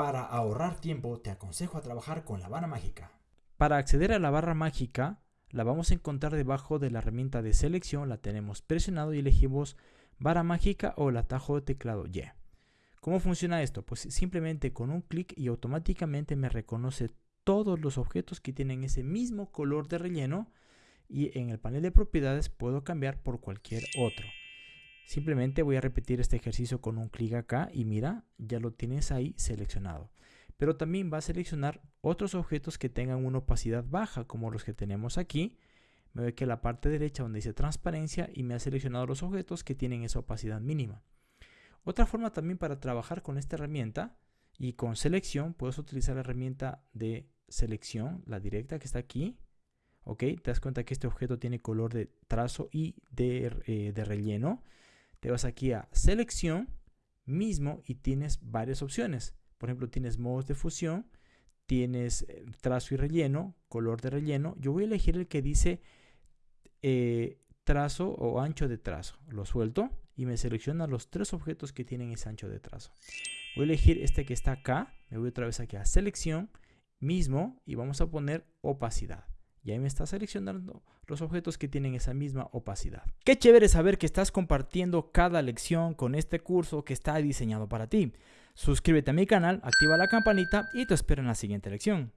Para ahorrar tiempo te aconsejo a trabajar con la barra mágica. Para acceder a la barra mágica la vamos a encontrar debajo de la herramienta de selección, la tenemos presionado y elegimos barra mágica o el atajo de teclado Y. ¿Cómo funciona esto? Pues simplemente con un clic y automáticamente me reconoce todos los objetos que tienen ese mismo color de relleno y en el panel de propiedades puedo cambiar por cualquier otro. Simplemente voy a repetir este ejercicio con un clic acá y mira, ya lo tienes ahí seleccionado. Pero también va a seleccionar otros objetos que tengan una opacidad baja, como los que tenemos aquí. Me voy aquí a la parte derecha donde dice transparencia y me ha seleccionado los objetos que tienen esa opacidad mínima. Otra forma también para trabajar con esta herramienta y con selección, puedes utilizar la herramienta de selección, la directa que está aquí. ¿Ok? Te das cuenta que este objeto tiene color de trazo y de, eh, de relleno te vas aquí a selección mismo y tienes varias opciones. Por ejemplo, tienes modos de fusión, tienes eh, trazo y relleno, color de relleno. Yo voy a elegir el que dice eh, trazo o ancho de trazo. Lo suelto y me selecciona los tres objetos que tienen ese ancho de trazo. Voy a elegir este que está acá. Me voy otra vez aquí a selección mismo y vamos a poner opacidad. Y ahí me está seleccionando los objetos que tienen esa misma opacidad. Qué chévere saber que estás compartiendo cada lección con este curso que está diseñado para ti. Suscríbete a mi canal, activa la campanita y te espero en la siguiente lección.